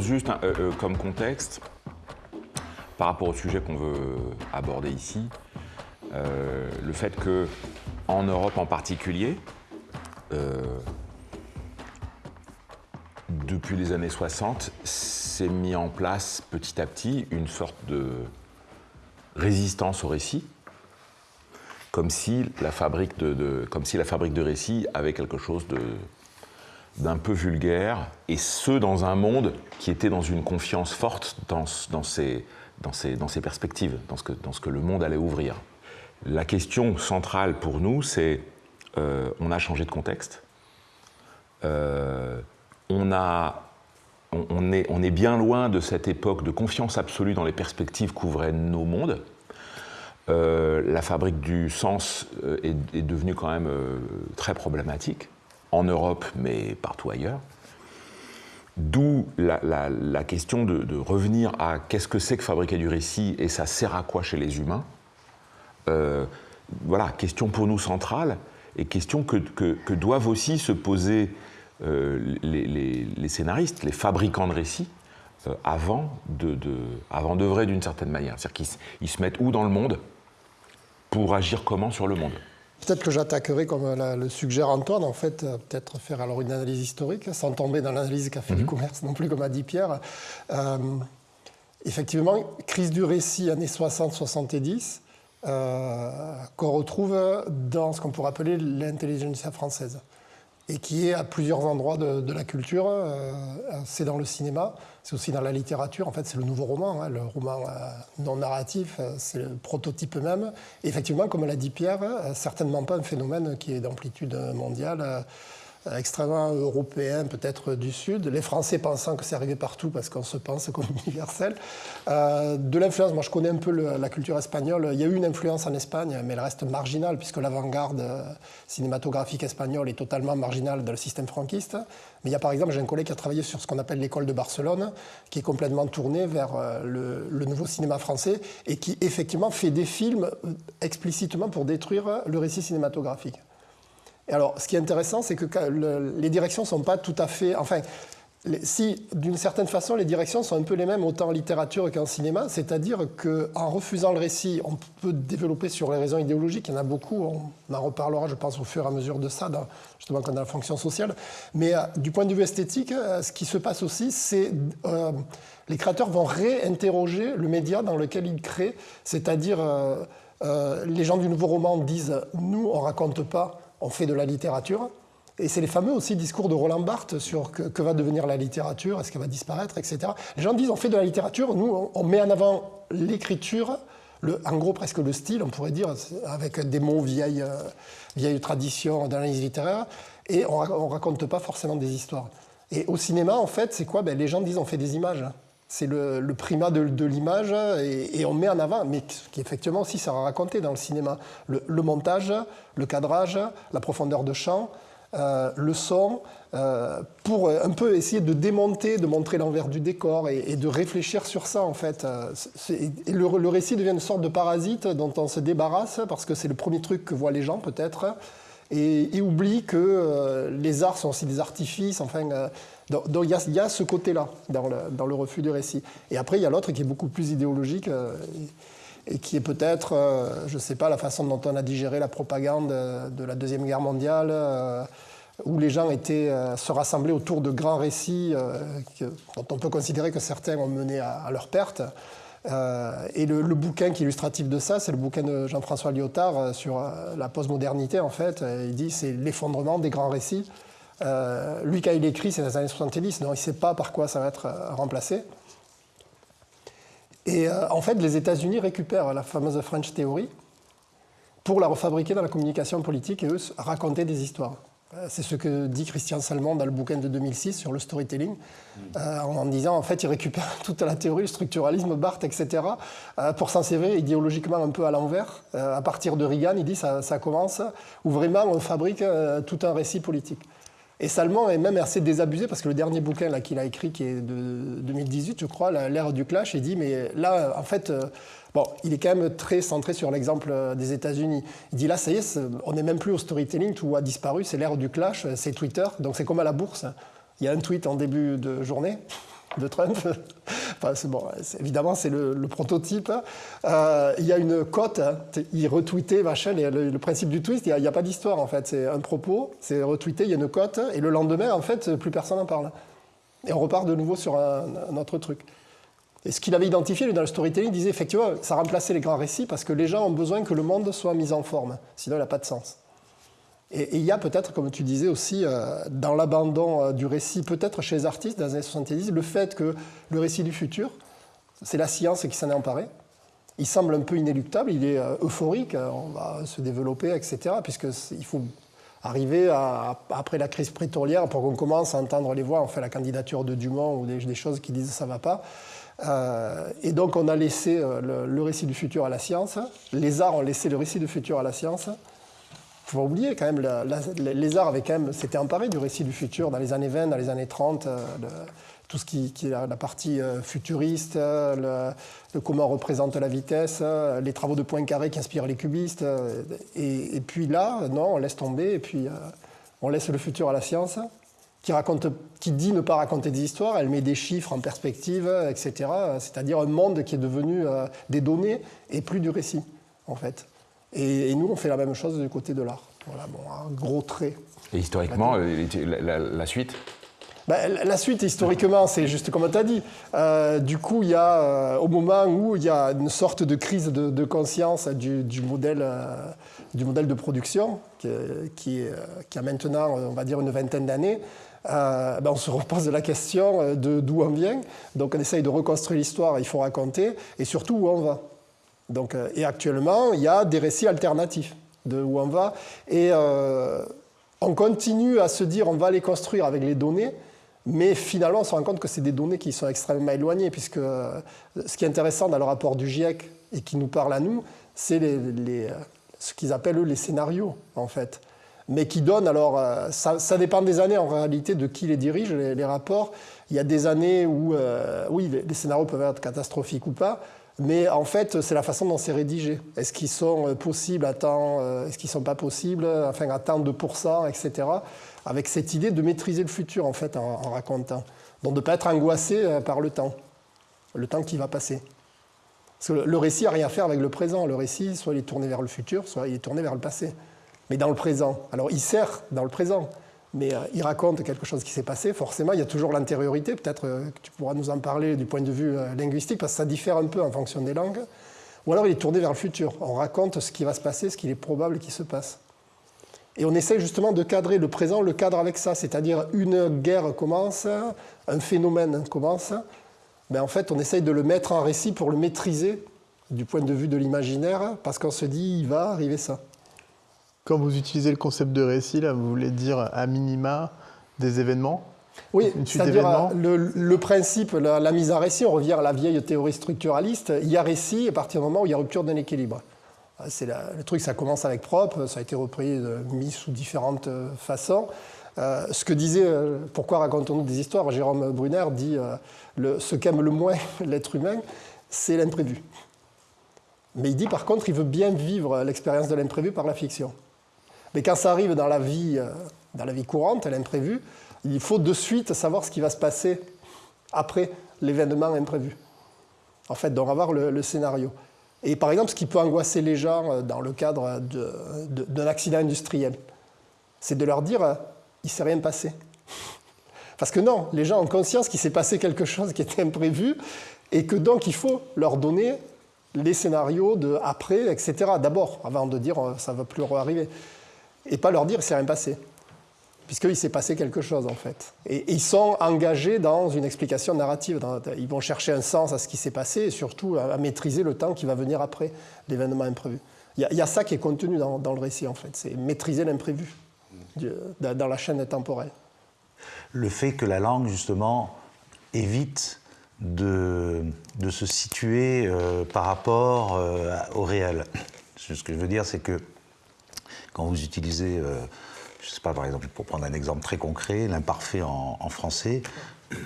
juste euh, euh, comme contexte, par rapport au sujet qu'on veut aborder ici, le fait que en Europe en particulier, depuis les années 60, s'est mis en place petit à petit une sorte de résistance au récit, comme si la fabrique de, comme si la fabrique de récits avait quelque chose d'un peu vulgaire, et ce dans un monde qui était dans une confiance forte dans, dans, ses, perspectives, dans ce, que, le monde allait ouvrir. La question centrale pour nous, c'est euh, on a changé de contexte, euh, on, est, bien loin de cette époque de confiance absolue dans les perspectives qu'ouvraient nos mondes. Euh, la fabrique du sens est, devenue quand même très problématique, en Europe, mais partout ailleurs. D'où la, question de, revenir à qu'est-ce que c'est que fabriquer du récit et ça sert à quoi chez les humains. voilà, question pour nous centrale et question que, doivent aussi se poser les, scénaristes, les fabricants de récits, avant d'œuvrer de, d'une certaine manière. C'est-à-dire qu'ils se mettent où dans le monde pour agir comment sur le monde? Peut-être que j'attaquerai, comme le suggère Antoine, en fait, euh, peut-être faire alors une analyse historique, sans tomber dans l'analyse qu'a fait du mhm. commerce non plus, comme a dit Pierre. Euh, effectivement, crise du récit années 60-70, euh, qu'on retrouve dans ce qu'on pourrait appeler l'intelligentsia française et qui est à plusieurs endroits de, la culture. Euh, c'est dans le cinéma, c'est aussi dans la littérature. En fait, c'est le nouveau roman, hein, le roman euh, non narratif, euh, c'est le prototype même. Et effectivement, comme l'a dit Pierre, certainement pas un phénomène qui est d'amplitude mondiale. Euh, extrêmement européen, peut-être du Sud, les Français pensant que c'est arrivé partout parce qu'on se pense comme universel. Euh, de l'influence, moi je connais un peu la culture espagnole, il y a eu une influence en Espagne, mais elle reste marginale puisque l'avant-garde euh, cinématographique espagnole est totalement marginale dans le système franquiste. Mais il y a par exemple, j'ai un collègue qui a travaillé sur ce qu'on appelle l'école de Barcelone, qui est complètement tournée vers le, le nouveau cinéma français et qui effectivement fait des films explicitement pour détruire le récit cinématographique alors, ce qui est intéressant, c'est que les directions sont pas tout à fait. Enfin, si d'une certaine façon les directions sont un peu les mêmes autant en littérature qu'en cinéma, c'est-à-dire qu'en refusant le récit, on peut développer sur les raisons idéologiques, il y en a beaucoup, on en reparlera je pense au fur et à mesure de ça, justement quand on a la fonction sociale, mais euh, du point de vue esthétique, euh, ce qui se passe aussi, c'est euh, les créateurs vont réinterroger le média dans lequel ils créent, c'est-à-dire les gens du nouveau roman disent nous on raconte pas on fait de la littérature. Et c'est les fameux aussi discours de Roland Barthes sur que, va devenir la littérature, est-ce qu'elle va disparaître, etc. Les gens disent on fait de la littérature, nous on met en avant l'écriture, en gros presque le style, on pourrait dire, avec des mots vieilles, euh, vieilles traditions d'analyse littéraire, et on, ne raconte pas forcément des histoires. Et au cinéma, en fait, c'est quoi? Ben, Les gens disent on fait des images. C'est le, primat de, l'image et, on met en avant, mais qui effectivement aussi sert à raconter dans le cinéma. Le, montage, le cadrage, la profondeur de champ, euh, le son, euh, pour un peu essayer de démonter, de montrer l'envers du décor et, de réfléchir sur ça en fait. Euh, le, le, récit devient une sorte de parasite dont on se débarrasse parce que c'est le premier truc que voient les gens peut-être et, et oublie que les arts sont aussi des artifices, enfin donc il y, a ce côté-là dans le, refus du récit. Et après, il y a l'autre qui est beaucoup plus idéologique euh, et, qui est peut-être, euh, je ne sais pas, la façon dont on a digéré la propagande euh, de la Deuxième Guerre mondiale, où les gens étaient se rassemblaient autour de grands récits dont on peut considérer que certains ont mené à, leur perte. et le, le, bouquin qui est illustratif de ça, c'est le bouquin de Jean-François Lyotard sur la postmodernité, en fait. Il dit c'est l'effondrement des grands récits. Euh, lui, quand il écrit, c'est dans les années 70, donc il ne sait pas par quoi ça va être euh, remplacé. Et euh, en fait, les États-Unis récupèrent la fameuse French Theory pour la refabriquer dans la communication politique et eux raconter des histoires. C'est ce que dit Christian Salmon dans le bouquin de 2006 sur le storytelling, en disant en fait il récupère toute la théorie, le structuralisme, Barthes, etc., pour s'en servir idéologiquement un peu à l'envers. à partir de Reagan, il dit ça, ça commence, où vraiment on fabrique tout un récit politique. Et Salman est même assez désabusé parce que le dernier bouquin qu'il a écrit, qui est de 2018, je crois, l'ère du clash, il dit mais là, en fait, euh, bon, il est quand même très centré sur l'exemple euh, des États-Unis. Il dit là, ça y est, on n'est même plus au storytelling, tout a disparu, c'est l'ère du clash, c'est Twitter, donc c'est comme à la bourse. Il y a un tweet en début de journée, de Trump. Enfin, bon, évidemment, c'est le, prototype. Euh, il y a une cote, hein. il retweetait, machin, le, principe du twist, il n'y a, pas d'histoire en fait. C'est un propos, c'est retweeté, il y a une cote, et le lendemain, en fait, plus personne n'en parle. Et on repart de nouveau sur un, autre truc. Et ce qu'il avait identifié, lui, dans le storytelling, il disait effectivement, ça remplaçait les grands récits parce que les gens ont besoin que le monde soit mis en forme, sinon il n'a pas de sens. Et il y a peut-être, comme tu disais aussi, euh, dans l'abandon euh, du récit, peut-être chez les artistes dans les années 70, le fait que le récit du futur, c'est la science qui s'en est emparée. Il semble un peu inéluctable, il est euh, euphorique, on va se développer, etc. Puisqu'il faut arriver après la crise prétorière pour qu'on commence à entendre les voix, on fait la candidature de Dumont ou des, choses qui disent ça va pas. et donc on a laissé le, récit du futur à la science, les arts ont laissé le récit du futur à la science, faut pas oublier quand même, les arts avaient quand s'étaient emparés du récit du futur dans les années 20, dans les années 30, euh, tout ce qui, est la, partie euh, futuriste, euh, le, comment représente la vitesse, les travaux de Poincaré qui inspirent les cubistes. Et, puis là, non, on laisse tomber et puis on laisse le futur à la science. Qui, raconte, qui dit ne pas raconter des histoires, elle met des chiffres en perspective, etc. C'est-à-dire un monde qui est devenu des données et plus du récit, en fait. Et, nous, on fait la même chose du côté de l'art. Voilà, bon, un gros trait. Et historiquement, euh, la, suite ben, la suite, historiquement, c'est juste comme tu as dit. Euh, du coup, il y a, euh, au moment où il y a une sorte de crise de, conscience du, modèle, du modèle de production, qui, qui, a maintenant, on va dire, une vingtaine d'années, ben, on se repose la question de d'où on vient. Donc, on essaye de reconstruire l'histoire, il faut raconter, et surtout où on va. Donc, euh, et actuellement, il y a des récits alternatifs de où on va. Et euh, on continue à se dire on va les construire avec les données, mais finalement, on se rend compte que c'est des données qui sont extrêmement éloignées, puisque euh, ce qui est intéressant dans le rapport du GIEC et qui nous parle à nous, c'est ce qu'ils appellent eux les scénarios, en fait. Mais qui donnent, alors, ça, dépend des années en réalité de qui les dirige, les, rapports. Il y a des années où, oui, les scénarios peuvent être catastrophiques ou pas, mais en fait, c'est la façon dont c'est rédigé. Est-ce qu'ils sont euh, possibles à temps, euh, est-ce qu'ils sont pas possibles, enfin à tant de etc. Avec cette idée de maîtriser le futur, en fait, en, racontant. Donc de ne pas être angoissé euh, par le temps, le temps qui va passer. Parce que le récit n'a rien à faire avec le présent. Le récit, soit il est tourné vers le futur, soit il est tourné vers le passé. Mais dans le présent. Alors il sert dans le présent mais euh, il raconte quelque chose qui s'est passé. Forcément, il y a toujours l'antériorité. Peut-être euh, que tu pourras nous en parler du point de vue euh, linguistique, parce que ça diffère un peu en fonction des langues. Ou alors il est tourné vers le futur. On raconte ce qui va se passer, ce qu'il est probable qu'il se passe. Et on essaie justement de cadrer le présent, le cadre avec ça, c'est-à-dire une guerre commence, un phénomène commence. Mais en fait, on essaye de le mettre en récit pour le maîtriser du point de vue de l'imaginaire, parce qu'on se dit, il va arriver ça. Quand vous utilisez le concept de récit, là, vous voulez dire à minima des événements? Oui, c'est-à-dire le, principe, la, mise en récit, on revient à la vieille théorie structuraliste, il y a récit à partir du moment où il y a rupture d'un équilibre. C'est le truc, ça commence avec propre, ça a été repris, mis sous différentes euh, façons. Euh, ce que disait, euh, pourquoi racontons-nous des histoires? Jérôme Brunner dit le, ce qu'aime le moins l'être humain, c'est l'imprévu. Mais il dit par contre, il veut bien vivre l'expérience de l'imprévu par la fiction. Mais quand ça arrive dans la vie, euh, dans la vie courante, l'imprévu, il faut de suite savoir ce qui va se passer après l'événement imprévu. En fait, donc avoir le, scénario. Et par exemple, ce qui peut angoisser les gens euh, dans le cadre d'un accident industriel, c'est de leur dire, euh, il ne s'est rien passé. Parce que non, les gens ont conscience qu'il s'est passé quelque chose qui était imprévu et que donc il faut leur donner les scénarios de après, etc. D'abord, avant de dire ça ne va plus arriver et pas leur dire c'est rien passé. Puisqu'il s'est passé quelque chose en fait. Et, ils sont engagés dans une explication narrative. ils vont chercher un sens à ce qui s'est passé et surtout à, maîtriser le temps qui va venir après l'événement imprévu. Il y, a, ça qui est contenu dans, le récit en fait, c'est maîtriser l'imprévu dans la chaîne temporelle. Le fait que la langue justement évite de, se situer euh, par rapport euh, au réel. Ce que je veux dire, c'est que quand vous utilisez, euh, je ne sais pas, par exemple, pour prendre un exemple très concret, l'imparfait en, français,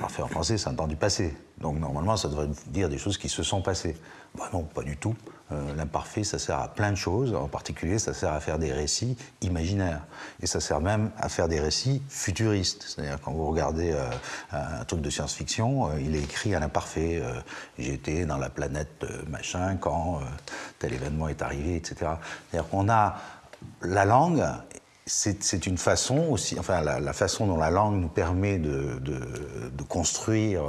Parfait en français, c'est un temps du passé. Donc normalement, ça devrait dire des choses qui se sont passées. Bah non, pas du tout. Euh, l'imparfait, ça sert à plein de choses. En particulier, ça sert à faire des récits imaginaires. Et ça sert même à faire des récits futuristes. C'est-à-dire, quand vous regardez euh, un truc de science-fiction, il est écrit à l'imparfait. J'étais dans la planète machin quand tel événement est arrivé, etc. C'est-à-dire qu'on a la langue c'est une façon aussi, enfin la, façon dont la langue nous permet de, construire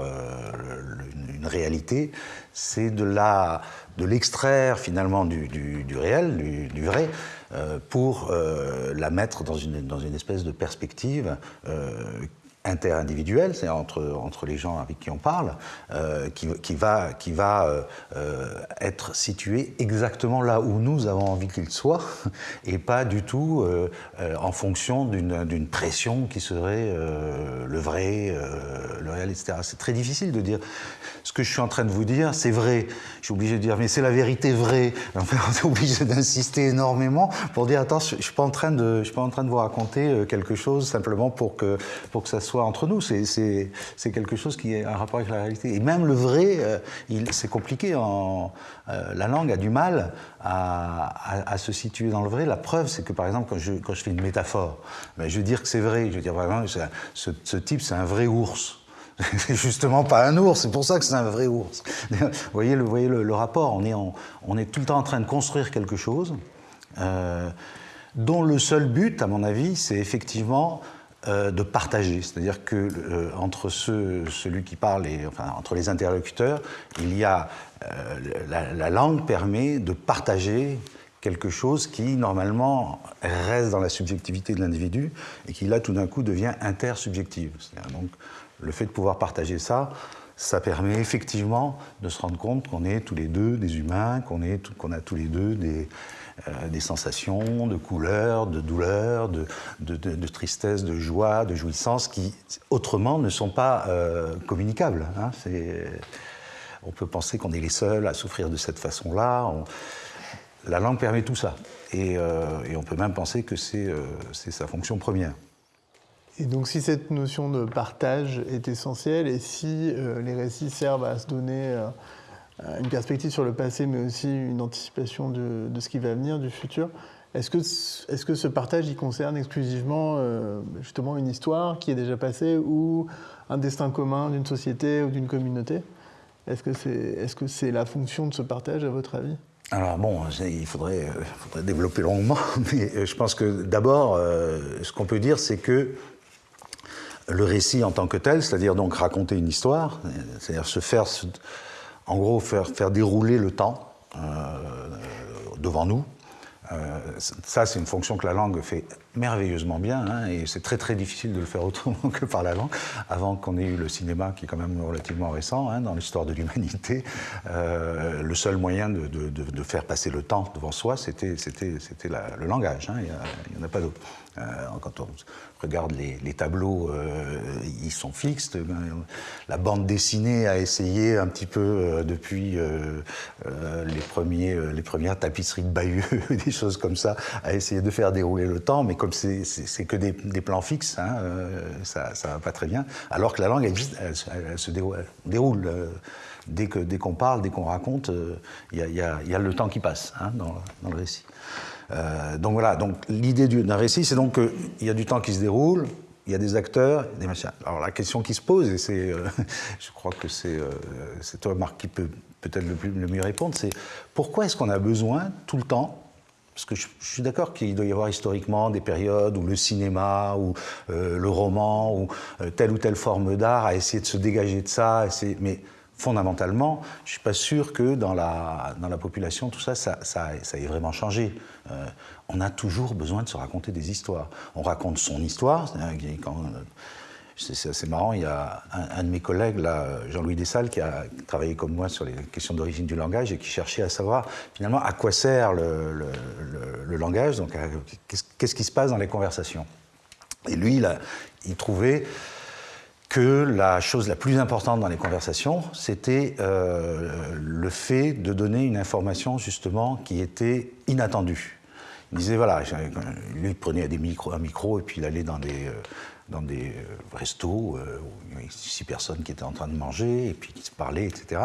une, réalité, c'est de la, de l'extraire finalement du, réel, du, vrai, euh, pour euh, la mettre dans une, dans une espèce de perspective euh, interindividuel, c'est entre, entre les gens avec qui on parle, euh, qui, qui, va, qui va euh, euh, être situé exactement là où nous avons envie qu'il soit, et pas du tout en fonction d'une pression qui serait le vrai, le réel, etc. C'est très difficile de dire ce que je suis en train de vous dire, c'est vrai. Je suis obligé de dire, mais c'est la vérité vraie. Enfin, on est obligé d'insister énormément pour dire, attends, je ne suis, pas en train de, je suis pas en train de vous raconter quelque chose simplement pour que, pour que ça soit entre nous. C'est quelque chose qui est un rapport avec la réalité. Et même le vrai, euh, c'est compliqué. Euh, la langue a du mal à, se situer dans le vrai. La preuve, c'est que par exemple, quand je, fais une métaphore, ben, je veux dire que c'est vrai. Je veux dire vraiment, ce, ce type, c'est un vrai ours. C'est justement pas un ours, c'est pour ça que c'est un vrai ours. Vous voyez le, rapport, on est, on est tout le temps en train de construire quelque chose euh, dont le seul but, à mon avis, c'est effectivement euh, de partager. C'est-à-dire que euh, entre celui qui parle et enfin, entre les interlocuteurs, il y a euh, la, langue permet de partager quelque chose qui normalement reste dans la subjectivité de l'individu et qui là tout d'un coup devient intersubjective. Donc le fait de pouvoir partager ça, ça permet effectivement de se rendre compte qu'on est tous les deux des humains, qu'on qu'on a tous les deux des, euh, des sensations de couleur, de douleur, de, tristesse, de joie, de jouissance qui autrement ne sont pas euh, communicables. Hein. On peut penser qu'on est les seuls à souffrir de cette façon-là. La langue permet tout ça. Et, euh, on peut même penser que c'est sa fonction première. Et donc si cette notion de partage est essentielle et si les récits servent à se donner une perspective sur le passé, mais aussi une anticipation de, ce qui va venir, du futur. Est-ce que, est que ce partage il concerne exclusivement euh, justement une histoire qui est déjà passée ou un destin commun d'une société ou d'une communauté? Est-ce que c'est est -ce c'est la fonction de ce partage à votre avis? Alors bon, il euh, faudrait, développer longuement, mais je pense que d'abord, ce qu'on peut dire, c'est que le récit en tant que tel, c'est-à-dire donc raconter une histoire, c'est-à-dire se faire en gros, faire, faire dérouler le temps euh, devant nous. Euh, ça, c'est une fonction que la langue fait merveilleusement bien, hein, et c'est très très difficile de le faire autrement que par la langue, avant qu'on ait eu le cinéma qui est quand même relativement récent hein, dans l'histoire de l'humanité. Euh, le seul moyen de, de, faire passer le temps devant soi, c'était le langage, hein, il n'y en a pas d'autre. Regarde les, tableaux, euh, ils sont fixes. La bande dessinée a essayé un petit peu euh, depuis euh, les, premiers, les premières tapisseries de Bayeux, des choses comme ça, a essayé de faire dérouler le temps, mais comme c'est que des, plans fixes, hein, ça ne va pas très bien. Alors que la langue, elle, se déroule. dès qu'on dès parle, dès qu'on raconte, il y, a le temps qui passe hein, dans le récit. Euh, donc voilà, donc l'idée d'un récit, c'est donc qu'il y a du temps qui se déroule, il y a des acteurs, des machins. Alors la question qui se pose, et c'est, euh, je crois que c'est, euh, c'est toi, Marc, qui peut peut-être le, le mieux répondre, c'est pourquoi est-ce qu'on a besoin tout le temps parce que je, suis d'accord qu'il doit y avoir historiquement des périodes où le cinéma, ou le roman, ou telle ou telle forme d'art a essayé de se dégager de ça, mais fondamentalement, je ne suis pas sûr que dans la, dans la population, tout ça, ça, ça, ait vraiment changé. Euh, on a toujours besoin de se raconter des histoires. On raconte son histoire. C'est assez marrant, il y a un, de mes collègues, Jean-Louis Dessalles, qui a travaillé comme moi sur les questions d'origine du langage et qui cherchait à savoir finalement à quoi sert le, le, langage, donc qu'est-ce qui se passe dans les conversations. Et lui, il trouvait que la chose la plus importante dans les conversations, c'était euh, le fait de donner une information justement qui était inattendue. Il disait, voilà, lui prenait des micros, un micro et puis il allait dans des, euh, dans des euh, restos où il y avait six personnes qui étaient en train de manger et puis qui se parlaient, etc.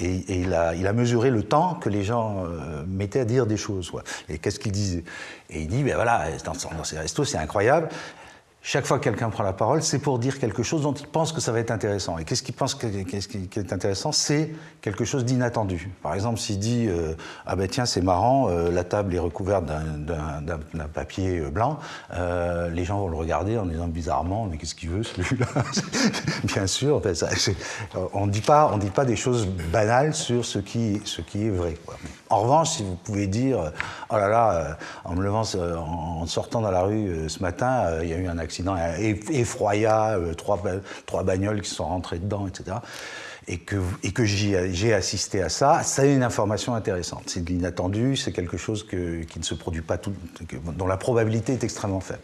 Et, il, a, il, mesuré le temps que les gens mettaient à dire des choses. Et qu'est-ce qu'il disait? Et il dit, ben voilà, dans, dans ces restos, c'est incroyable chaque fois que quelqu'un prend la parole, c'est pour dire quelque chose dont il pense que ça va être intéressant. Et qu'est-ce qu'il pense qui est intéressant? C'est quelque chose d'inattendu. Par exemple, s'il dit euh, Ah ben tiens, c'est marrant, euh, la table est recouverte d'un papier euh, blanc, les gens vont le regarder en disant bizarrement Mais qu'est-ce qu'il veut celui-là Bien sûr, on ne dit pas des choses banales sur ce qui, ce qui est vrai. En revanche, si vous pouvez dire Oh là là, en me levant, en sortant dans la rue ce matin, il y a eu un accident effroyable, trois, trois bagnoles qui sont rentrées dedans, etc. Et que, j'ai assisté à ça, ça une information intéressante. C'est de l'inattendu, c'est quelque chose qui ne se produit pas, tout, dont la probabilité est extrêmement faible.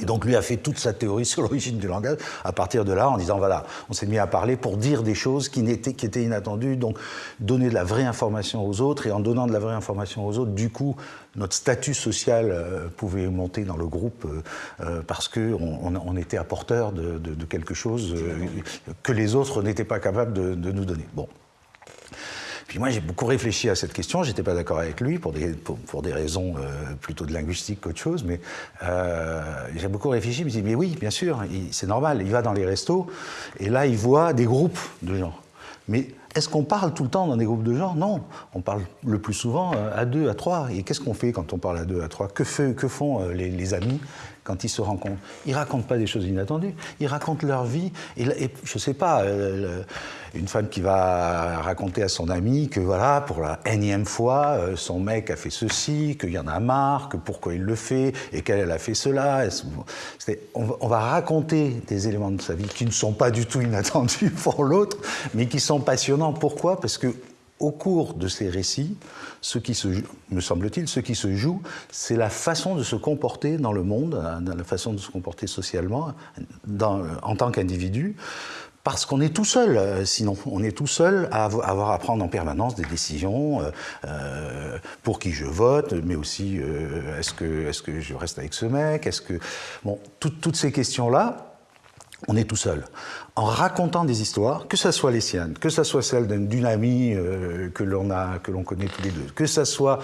Et donc lui a fait toute sa théorie sur l'origine du langage à partir de là en disant voilà, on s'est mis à parler pour dire des choses qui, étaient, qui étaient inattendues, donc donner de la vraie information aux autres, et en donnant de la vraie information aux autres, du coup, notre statut social euh, pouvait monter dans le groupe euh, euh, parce qu'on on, était apporteur de, de, quelque chose que les autres n'étaient pas capables de, de nous donner. Bon. Puis moi, j'ai beaucoup réfléchi à cette question. J'étais pas d'accord avec lui pour des, pour, des raisons euh, plutôt de linguistique qu'autre chose, mais euh, j'ai beaucoup réfléchi. Je me dit, mais oui, bien sûr, c'est normal. Il va dans les restos et là, il voit des groupes de gens. Mais est-ce qu'on parle tout le temps dans des groupes de gens? Non. On parle le plus souvent euh, à deux, à trois. Et qu'est-ce qu'on fait quand on parle à deux, à trois? Que, que, font les amis? Quand ils se rencontrent. Ils racontent pas des choses inattendues, ils racontent leur vie. Et, et je sais pas, euh, une femme qui va raconter à son ami que voilà, pour la énième fois, euh, son mec a fait ceci, qu'il y en a marre, que pourquoi il le fait, et qu'elle a fait cela. On, on va raconter des éléments de sa vie qui ne sont pas du tout inattendus pour l'autre, mais qui sont passionnants. Pourquoi? Parce que au cours de ces récits, ce qui se, me semble-t-il, ce qui se joue, c'est la façon de se comporter dans le monde, hein, la façon de se comporter socialement, en tant qu'individu, parce qu'on est tout seul, euh, sinon on est tout seul à avoir à prendre en permanence des décisions euh, euh, pour qui je vote, mais aussi est-ce que, est que je reste avec ce mec, est-ce que bon, toutes ces questions-là, on est tout seul. En racontant des histoires, que ce soit les siennes, que ce soit celle d'une amie euh, que l'on a, que l'on connaît tous les deux, que ce soit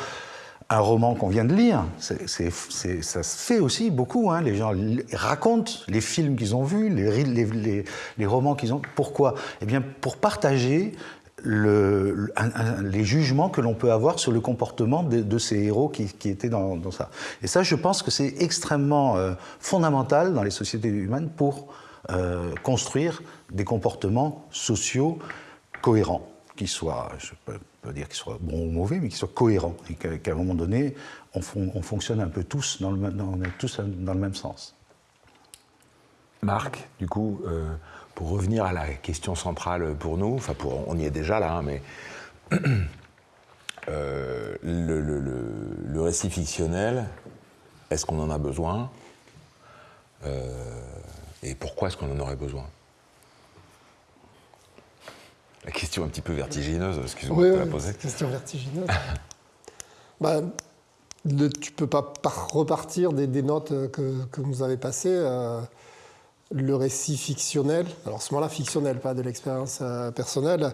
un roman qu'on vient de lire, ça se fait aussi beaucoup. Hein. Les gens racontent les films qu'ils ont vus, les, romans qu'ils ont. Pourquoi? Eh bien, pour partager les jugements que l'on peut avoir sur le comportement de, ces héros qui, étaient dans, ça. Et ça, je pense que c'est extrêmement euh, fondamental dans les sociétés humaines pour euh, construire des comportements sociaux cohérents, qui soient, je peux pas dire qu'ils soient bons ou mauvais, mais qui soient cohérents, et qu'à un moment donné, on, fonctionne un peu tous dans le, même sens. Marc, du coup, euh, pour revenir à la question centrale pour nous, enfin on y est déjà là, hein, mais euh, le, récit fictionnel, est-ce qu'on en a besoin? Et pourquoi est-ce qu'on en aurait besoin? La question un petit peu vertigineuse, excusez-moi de la poser. question vertigineuse. bah, tu ne peux pas repartir des, notes que, que, vous avez passées. Euh, le récit fictionnel, alors ce moment-là fictionnel, pas de l'expérience euh, personnelle,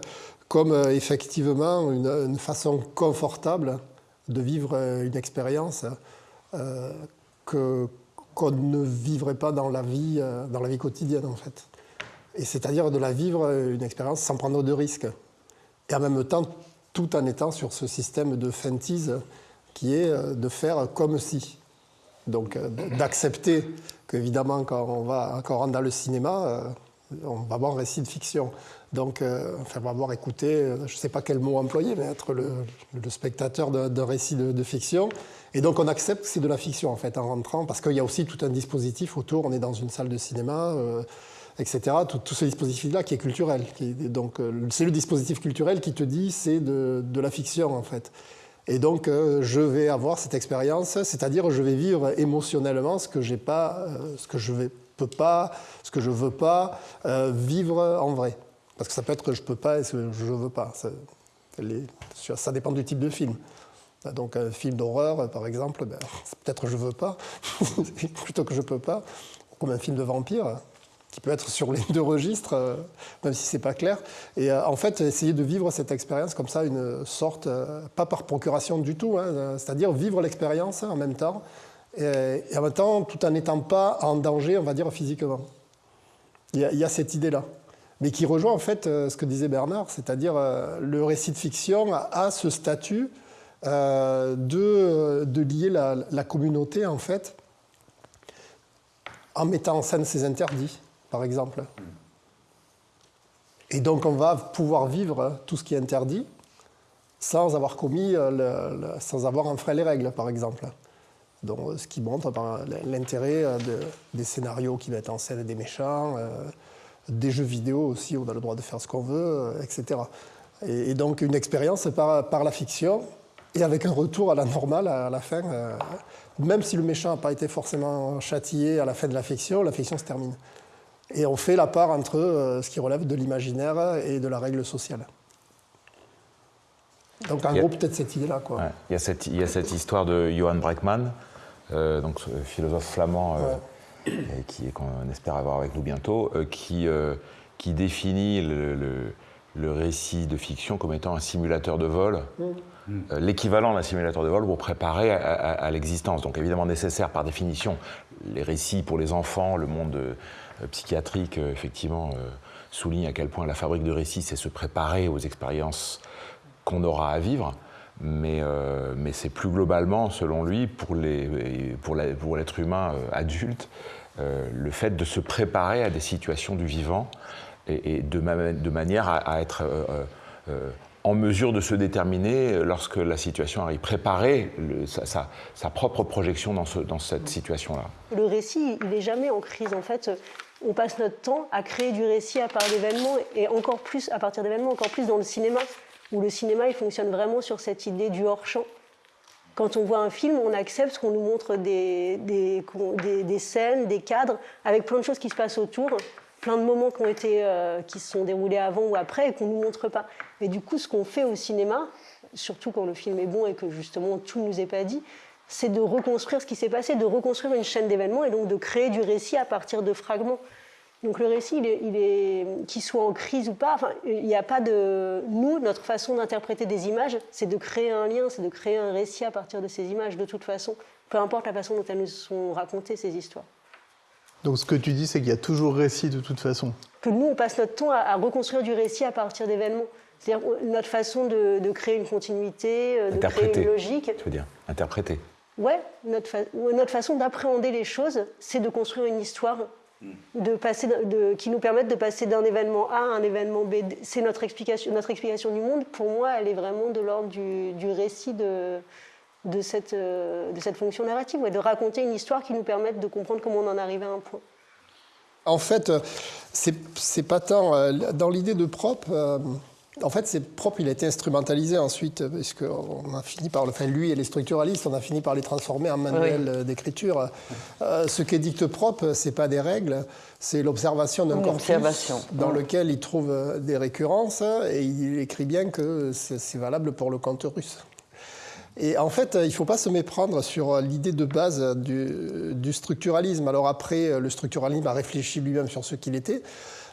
comme euh, effectivement une, façon confortable de vivre une expérience que, qu'on ne vivrait pas dans la vie, euh, dans la vie quotidienne en fait. Et c'est-à-dire de la vivre euh, une expérience sans prendre de risques. Et en même temps, tout en étant sur ce système de fantise qui est euh, de faire comme si. Donc d'accepter qu'évidemment quand on va quand on rentre dans le cinéma, on va voir un récit de fiction. Donc enfin, on va voir écouter, je ne sais pas quel mot employer, mais être le, spectateur d'un récit de, fiction. Et donc on accepte que c'est de la fiction en fait en rentrant, parce qu'il y a aussi tout un dispositif autour, on est dans une salle de cinéma, euh, etc. Tout, ce dispositif-là qui est culturel. donc euh, c'est le dispositif culturel qui te dit c'est de, la fiction en fait. Et donc euh, je vais avoir cette expérience, c'est-à-dire je vais vivre émotionnellement ce que pas, ce que je ne peux pas, ce que je veux pas vivre en vrai. Parce que ça peut être que je peux pas et ce que je veux pas. Ça, dépend du type de film. Donc un film d'horreur, par exemple, ben, peut-être je veux pas, plutôt que je peux pas. comme un film de vampire, qui peut être sur les deux registres, euh, même si c'est pas clair. Et euh, en fait, essayer de vivre cette expérience comme ça, une sorte, euh, pas par procuration du tout, hein, c'est-à-dire vivre l'expérience en même temps, et, en même temps, tout en n'étant pas en danger, on va dire, physiquement. Il y a, cette idée-là. Mais qui rejoint en fait ce que disait Bernard, c'est-à-dire le récit de fiction a, ce statut de, de, lier la, communauté, en fait, en mettant en scène ses interdits par exemple. Et donc on va pouvoir vivre tout ce qui est interdit sans avoir commis, euh, sans avoir enfreint les règles, par exemple. Donc, ce qui montre l'intérêt euh, des scénarios qui mettent en scène des méchants, euh, des jeux vidéo aussi, on a le droit de faire ce qu'on veut, etc. Et, donc une expérience par, par, la fiction, et avec un retour à la normale à la fin. même si le méchant n'a pas été forcément châtié à la fin de la fiction, la fiction se termine. Et on fait la part entre euh, ce qui relève de l'imaginaire et de la règle sociale. Donc en gros, peut-être cette idée-là. il, y a cette, il, y a cette, histoire de Johann Breckmann, euh, donc, philosophe flamand, euh, qu'on espère avoir avec nous bientôt, qui, qui définit le, le, récit de fiction comme étant un simulateur de vol. Mm. l'équivalent d'un simulateur de vol pour préparer à, à l'existence. Donc évidemment nécessaire par définition. Les récits pour les enfants, le monde euh, psychiatrique, euh, effectivement, euh, souligne à quel point la fabrique de récits, c'est se préparer aux expériences qu'on aura à vivre. Mais, mais c'est plus globalement, selon lui, pour l'être pour pour humain adulte, le fait de se préparer à des situations du vivant et, de, de, manière à, être en mesure de se déterminer lorsque la situation arrive, préparer sa, sa, propre projection dans, ce, dans cette situation-là. Le récit, il n'est jamais en crise en fait. On passe notre temps à créer du récit à part d'événements et encore plus à partir d'événements, encore plus dans le cinéma, où le cinéma il fonctionne vraiment sur cette idée du hors-champ. Quand on voit un film, on accepte qu'on nous montre des, des, scènes, des cadres, avec plein de choses qui se passent autour, plein de moments qui, ont été, euh, qui se sont déroulés avant ou après et qu'on ne nous montre pas. Et du coup, ce qu'on fait au cinéma, surtout quand le film est bon et que justement tout ne nous est pas dit, c'est de reconstruire ce qui s'est passé, de reconstruire une chaîne d'événements et donc de créer du récit à partir de fragments. Donc le récit, il est, qu'il soit en crise ou pas, enfin, il n'y a pas de... Nous, notre façon d'interpréter des images, c'est de créer un lien, c'est de créer un récit à partir de ces images, de toute façon, peu importe la façon dont elles nous sont racontées, ces histoires. Donc ce que tu dis, c'est qu'il y a toujours récit de toute façon. Que nous, on passe notre temps à, reconstruire du récit à partir d'événements. C'est-à-dire notre façon de, créer une continuité, euh, de créer une logique. Tu veux dire interpréter ouais, notre, notre façon d'appréhender les choses, c'est de construire une histoire de passer qui nous permette de passer d'un événement A à un événement B. C'est notre explication, notre explication du monde. Pour moi, elle est vraiment de l'ordre du, du, récit de, de, cette, de cette fonction narrative, ouais, de raconter une histoire qui nous permette de comprendre comment on en arrive à un point. En fait, c'est pas tant euh, dans l'idée de propre. Euh, en fait, c'est propre, il a été instrumentalisé ensuite, parce qu'on a fini par, enfin lui et les structuralistes, on a fini par les transformer en manuel d'écriture. Euh, ce qu'édicte propre, c'est pas des règles, c'est l'observation d'un corpus dans lequel il trouve des récurrences, et il écrit bien que c'est valable pour le conte russe. Et en fait, il ne faut pas se méprendre sur l'idée de base du, du, structuralisme. Alors après, le structuralisme a réfléchi lui-même sur ce qu'il était.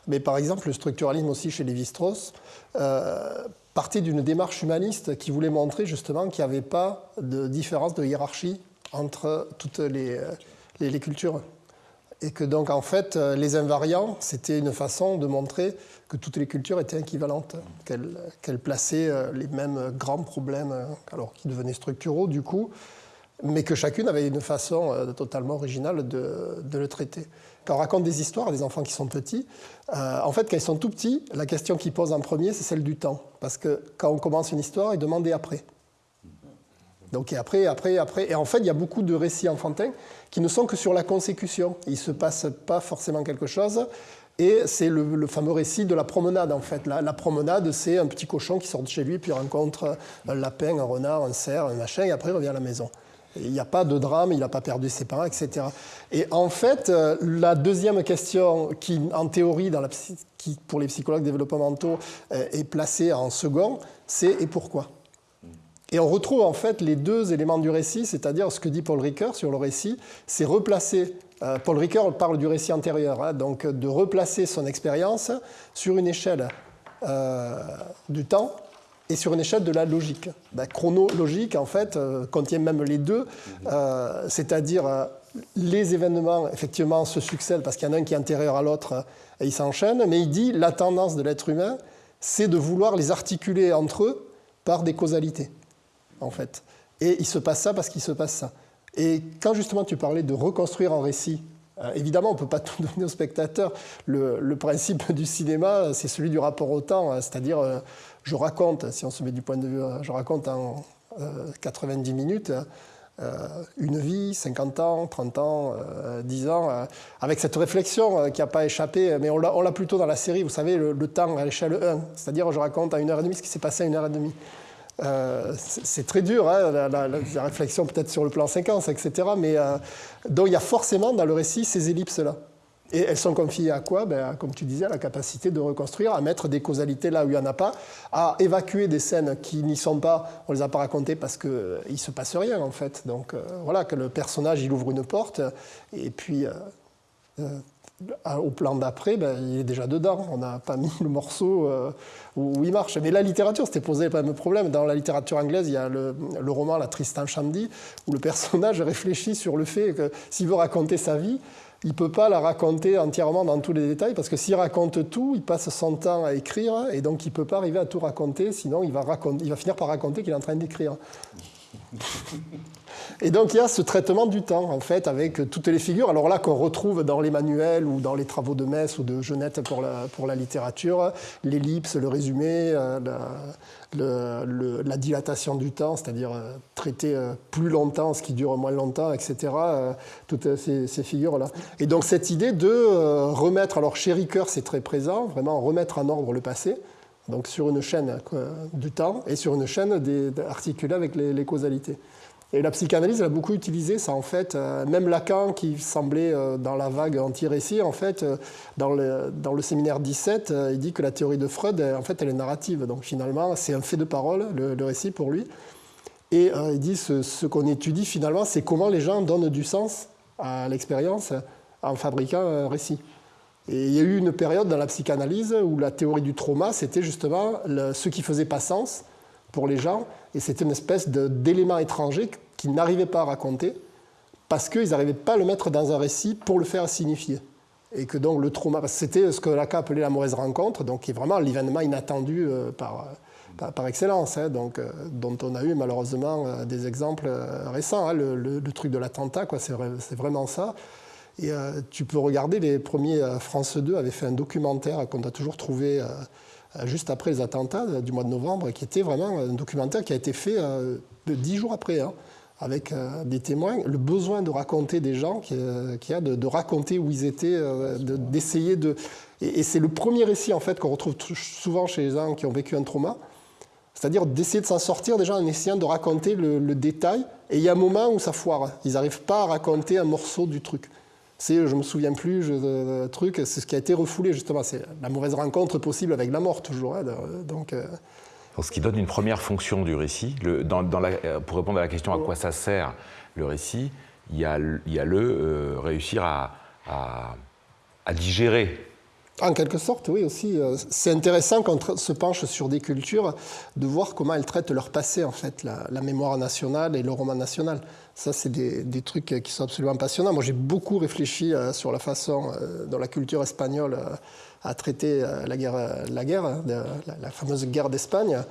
Mais par exemple, le structuralisme aussi chez Lévi-Strauss euh, partait d'une démarche humaniste qui voulait montrer justement qu'il n'y avait pas de différence de hiérarchie entre toutes les, euh, cultures. Et que donc en fait, euh, les invariants, c'était une façon de montrer que toutes les cultures étaient équivalentes, qu'elles plaçaient les mêmes grands problèmes, alors qui devenaient structuraux du coup, mais que chacune avait une façon totalement originale de le traiter quand on raconte des histoires à des enfants qui sont petits, euh, en fait, quand ils sont tout petits, la question qu'ils posent en premier, c'est celle du temps. Parce que quand on commence une histoire, ils demandent et après. Donc, et après, après, après. Et en fait, il y a beaucoup de récits enfantins qui ne sont que sur la consécution. Il ne se passe pas forcément quelque chose. Et c'est le, fameux récit de la promenade, en fait. La, la promenade, c'est un petit cochon qui sort de chez lui, puis rencontre un lapin, un renard, un cerf, un machin, et après il revient à la maison. Il n'y a pas de drame, il n'a pas perdu ses parents, etc. Et en fait, euh, la deuxième question qui, en théorie, pour les psychologues développementaux, euh, est placée en second, c'est et pourquoi? Et on retrouve en fait les deux éléments du récit, c'est-à-dire ce que dit Paul Ricoeur sur le récit, c'est replacer. Euh, Paul Ricoeur parle du récit antérieur, hein, donc de replacer son expérience sur une échelle du temps et sur une échelle de la logique. Ben, chronologique, en fait, euh, contient même les deux, c'est-à-dire les événements, effectivement, se succèdent parce qu'il y en a un qui est antérieur à l'autre et ils s'enchaînent, mais il dit la tendance de l'être humain, c'est de vouloir les articuler entre eux par des causalités en fait. Et il se passe ça parce qu'il se passe ça. Et quand justement tu parlais de reconstruire un récit, euh, évidemment on ne peut pas tout donner au spectateur. Le, principe du cinéma, c'est celui du rapport au temps, hein. c'est-à-dire euh, je raconte, si on se met du point de vue, euh, je raconte en 90 minutes. une vie, 50 ans, 30 ans, 10 ans, avec cette réflexion qui n'a pas échappé, mais on l'a plutôt dans la série, vous savez, le, temps à l'échelle 1, c'est-à-dire je raconte à une heure et demie ce qui s'est passé à une heure et demie. Euh, c'est très dur, hein, la, réflexion peut-être sur le plan séquence, etc. Mais euh, donc il y a forcément dans le récit ces ellipses-là. Et elles sont confiées à quoi? Ben, Comme tu disais, à la capacité de reconstruire, à mettre des causalités là où il n'y en a pas, à évacuer des scènes qui n'y sont pas, on ne les a pas racontées parce qu'il ne se passe rien en fait. Donc euh, voilà, que le personnage il ouvre une porte et puis au plan d'après, ben, il est déjà dedans. On n'a pas mis le morceau euh, où, il marche. Mais la littérature, c'était posé pas même problème. Dans la littérature anglaise, il y a le, roman La Tristan Shandy, où le personnage réfléchit sur le fait que s'il veut raconter sa vie, il ne peut pas la raconter entièrement dans tous les détails, parce que s'il raconte tout, il passe son temps à écrire, et donc il ne peut pas arriver à tout raconter, sinon il va, il va finir par raconter qu'il est en train d'écrire. Et donc il y a ce traitement du temps, en fait, avec toutes les figures. Alors là, qu'on retrouve dans les manuels ou dans les travaux de Metz ou de Genette pour la, pour la littérature, l'ellipse, le résumé, euh, la, dilatation du temps, c'est-à-dire euh, traiter euh, plus longtemps ce qui dure moins longtemps, etc. Toutes ces, figures-là. Et donc cette idée de remettre, alors chez Ricoeur c'est très présent, vraiment remettre en ordre le passé donc sur une chaîne du temps et sur une chaîne articulée avec les causalités. Et la psychanalyse, elle a beaucoup utilisé ça, en fait. Euh, même Lacan, qui semblait euh, dans la vague anti-récit, en fait, euh, dans, le, dans le séminaire 17, il dit que la théorie de Freud, en fait, elle est narrative. Donc finalement, c'est un fait de parole, le, récit pour lui. Et il dit ce, ce qu'on étudie finalement, c'est comment les gens donnent du sens à l'expérience en fabriquant un récit. Et il y a eu une période dans la psychanalyse où la théorie du trauma, c'était justement ce qui faisait pas sens pour les gens, et c'était une espèce d'élément étranger qu'ils n'arrivaient pas à raconter, parce qu'ils n'arrivaient pas à le mettre dans un récit pour le faire signifier. Et que donc le trauma, c'était ce que Lacan appelait la mauvaise rencontre, donc qui est vraiment l'événement inattendu euh, par, par, excellence, hein, donc, euh, dont on a eu malheureusement euh, des exemples récents. Hein, le, truc de l'attentat, c'est vraiment ça. Et tu peux regarder, les premiers, France 2 avait fait un documentaire qu'on a toujours trouvé euh, juste après les attentats du mois de novembre, qui était vraiment un documentaire qui a été fait euh, dix jours après, hein, avec euh, des témoins, le besoin de raconter des gens, qu'il y a de, raconter où ils étaient, d'essayer de... Et, c'est le premier récit en fait qu'on retrouve souvent chez les gens qui ont vécu un trauma, c'est-à-dire d'essayer de s'en sortir déjà en essayant de raconter le, le, détail, et il y a un moment où ça foire, ils n'arrivent pas à raconter un morceau du truc c'est je me souviens plus, je, truc, c'est ce qui a été refoulé justement, c'est la mauvaise rencontre possible avec la mort toujours. Hein, donc, euh. ce qui donne une première fonction du récit. dans, euh, pour répondre à la question à quoi ça sert le récit, il y a, il y a le euh, réussir à, à digérer en quelque sorte, oui, aussi. Euh, c'est intéressant quand on se penche sur des cultures de voir comment elles traitent leur passé, en fait, la, mémoire nationale et le roman national. Ça, c'est des, trucs qui sont absolument passionnants. Moi, j'ai beaucoup réfléchi euh, sur la façon euh, dont la culture espagnole a traité la guerre, hein, la, fameuse guerre d'Espagne.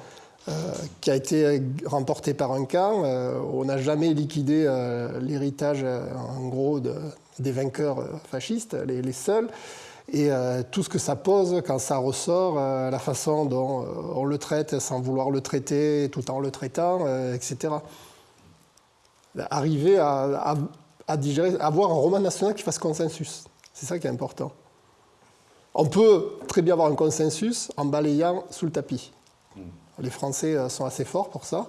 qui a été remportée par un camp. on n'a jamais liquidé l'héritage, en gros, des vainqueurs fascistes, les, les seuls et euh, tout ce que ça pose quand ça ressort, euh, la façon dont euh, on le traite sans vouloir le traiter, tout en le traitant, etc. Arriver à, digérer, avoir un roman national qui fasse consensus, c'est ça qui est important. On peut très bien avoir un consensus en balayant sous le tapis. Hmm. Les Français sont assez forts pour ça.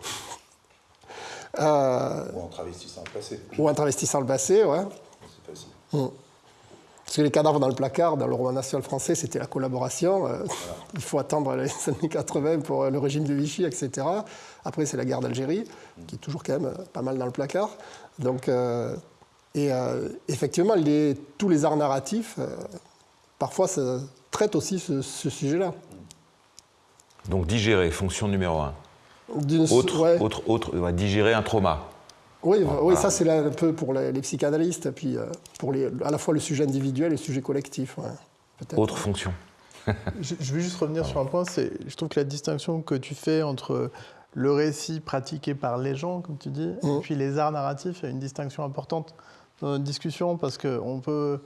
ou en travestissant le passé. Ou en travestissant le passé, ouais. C'est facile. Hmm. que les cadavres dans le placard, dans le roman national français, c'était la collaboration. Euh, il faut attendre les années 80 pour le régime de Vichy, etc. Après, c'est la guerre d'Algérie, qui est toujours quand même pas mal dans le placard. Donc, et effectivement, les, tous les arts narratifs, parfois, ça traite aussi ce, sujet-là. Donc digérer, fonction numéro un. Autre, autre, autre, digérer un trauma. Oui, oui ça c'est un peu pour les, psychanalystes, puis euh, pour les, à la fois le sujet individuel et le sujet collectif. Autre fonction. je, je, vais juste revenir sur un point, c'est, je trouve que la distinction que tu fais entre le récit pratiqué par les gens, comme tu dis, et mmh. puis les arts narratifs, il y a une distinction importante dans notre discussion, parce qu'on peut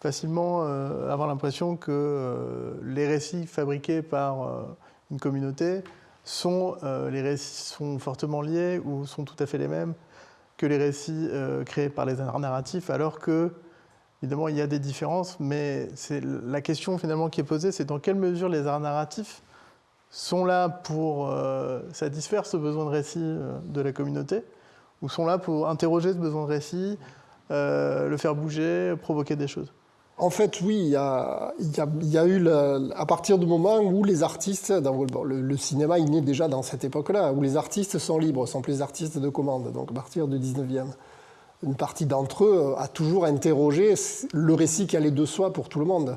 facilement euh, avoir l'impression que euh, les récits fabriqués par une communauté sont, les récits sont fortement liés ou sont tout à fait les mêmes que les récits euh, créés par les arts narratifs, alors que, évidemment, il y a des différences, mais c'est la question finalement qui est posée, c'est dans quelle mesure les arts narratifs sont là pour euh, satisfaire ce besoin de récit euh, de la communauté, ou sont là pour interroger ce besoin de récit, le faire bouger, provoquer des choses? En fait, oui, il y a, eu, à partir du moment où les artistes, dans, le, cinéma, il naît déjà dans cette époque-là, où les artistes sont libres, sont plus artistes de commande, donc à partir du 19e. Une partie d'entre eux a toujours interrogé le récit qui allait de soi pour tout le monde.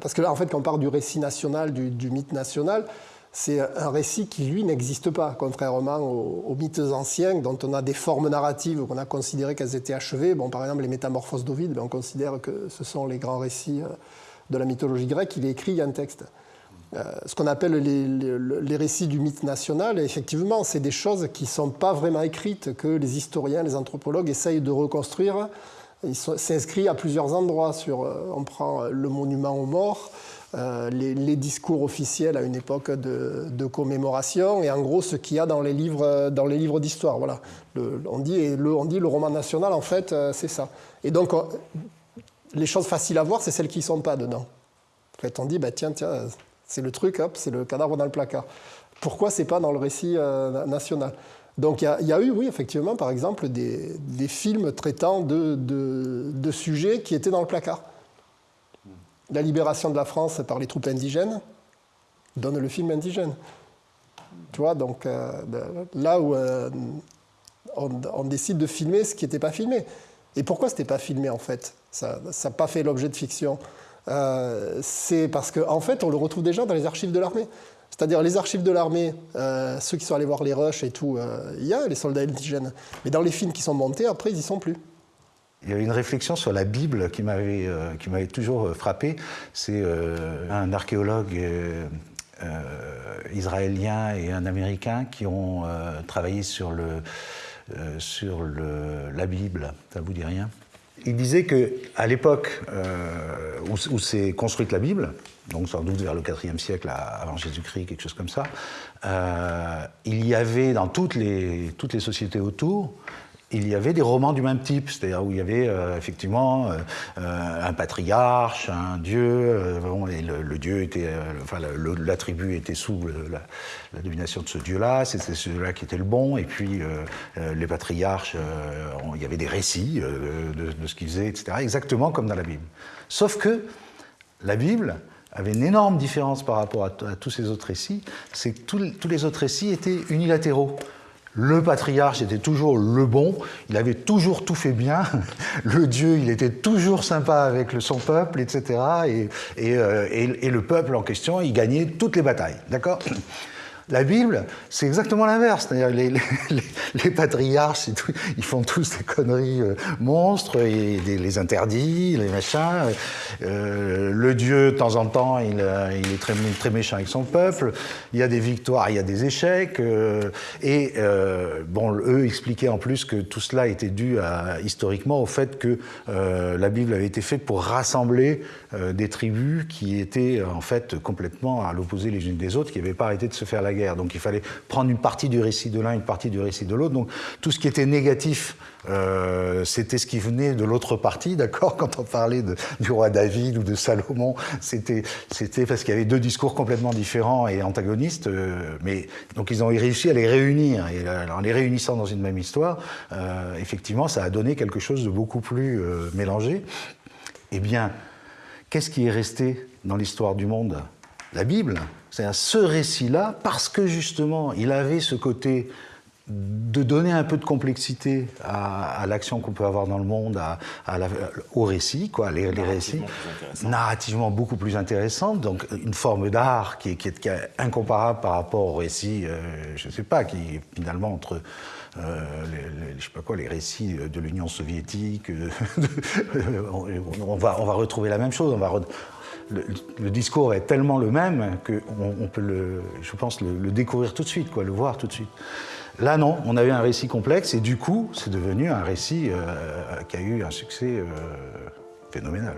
Parce que là, en fait, quand on parle du récit national, du mythe national, c'est un récit qui, lui, n'existe pas, contrairement aux, mythes anciens dont on a des formes narratives qu'on a considérées qu'elles étaient achevées. Bon, par exemple, les métamorphoses d'Ovide, ben, on considère que ce sont les grands récits euh, de la mythologie grecque. Il est écrit, il y a un texte. Euh, ce qu'on appelle les, récits du mythe national, effectivement, c'est des choses qui ne sont pas vraiment écrites, que les historiens, les anthropologues essayent de reconstruire. C'est inscrit à plusieurs endroits. Sur, euh, on prend le monument aux morts, euh, les, discours officiels à une époque de, commémoration et en gros ce qu'il y a dans les livres, dans les livres d'histoire. Voilà. on, dit, le, on dit le roman national, en fait, euh, c'est ça. Et donc, les choses faciles à voir, c'est celles qui ne sont pas dedans. En fait, on dit, bah, tiens, tiens, c'est le truc, hop, c'est le cadavre dans le placard. Pourquoi c'est pas dans le récit euh, national? Donc il y, a eu, oui, effectivement, par exemple, des, films traitant de, sujets qui étaient dans le placard la libération de la France par les troupes indigènes donne le film indigène. Tu vois, donc euh, là où euh, on, décide de filmer ce qui n'était pas filmé. Et pourquoi ce n'était pas filmé en fait? Ça n'a pas fait l'objet de fiction. Euh, c'est parce qu'en en fait, on le retrouve déjà dans les archives de l'armée. C'est-à-dire les archives de l'armée, ceux qui sont allés voir les rushs et tout, il y a les soldats indigènes. Mais dans les films qui sont montés, après, ils n'y sont plus. Il y avait une réflexion sur la Bible qui m'avait euh, m'avait toujours euh, frappé. C'est euh, un archéologue israélien et un américain qui ont travaillé sur le sur le, la Bible. Ça vous dit rien? Il disait que à l'époque où, s'est construite la Bible, donc sans doute vers le IVe siècle avant Jésus-Christ, quelque chose comme ça, il y avait dans toutes les sociétés autour il y avait des romans du même type, c'est-à-dire où il y avait euh, effectivement euh, euh, un patriarche, un dieu, et le, dieu était, enfin la tribu était sous la, domination de ce dieu-là, c'était celui-là qui était le bon, et puis les patriarches, il y avait des récits de, ce qu'ils faisaient, etc., exactement comme dans la Bible. Sauf que la Bible avait une énorme différence par rapport à, tous ces autres récits, c'est que tous les autres récits étaient unilatéraux. Le patriarche était toujours le bon, il avait toujours tout fait bien. Le Dieu, il était toujours sympa avec son peuple, etc. Euh, et, et le peuple en question, il gagnait toutes les batailles. D'accord? La Bible, c'est exactement l'inverse. Les, patriarches, ils font tous des conneries euh, monstres, et les interdits, les machins. Euh, le Dieu, de temps en temps, il, est très, méchant avec son peuple. Il y a des victoires, il y a des échecs. Euh, et bon, eux expliquaient en plus que tout cela était dû historiquement au fait que la Bible avait été faite pour rassembler des tribus qui étaient en fait complètement à l'opposé les unes des autres, qui n'avaient pas arrêté de se faire la Donc il fallait prendre une partie du récit de l'un, une partie du récit de l'autre. Donc tout ce qui était négatif, euh, c'était ce qui venait de l'autre partie, d'accord Quand on parlait du roi David ou de Salomon, c'était parce qu'il y avait deux discours complètement différents et antagonistes. Euh, mais donc ils ont réussi à les réunir. Et en les réunissant dans une même histoire, euh, effectivement, ça a donné quelque chose de beaucoup plus mélangé. Eh bien, qu'est-ce qui est resté dans l'histoire du monde? La Bible. C'est ce récit-là, parce que justement, il avait ce côté de donner un peu de complexité à, l'action qu'on peut avoir dans le monde, à, au récit, quoi, les, récits, narrativement beaucoup plus intéressant, donc une forme d'art qui, qui, est incomparable par rapport au récit, euh, je ne sais pas, qui finalement entre euh, les, je sais pas quoi, les récits de l'Union soviétique, on, va, on va retrouver la même chose, on va le, discours est tellement le même qu'on on peut, le, je pense, le, découvrir tout de suite, quoi, le voir tout de suite. Là, non, on avait un récit complexe et du coup, c'est devenu un récit euh, qui a eu un succès euh, phénoménal.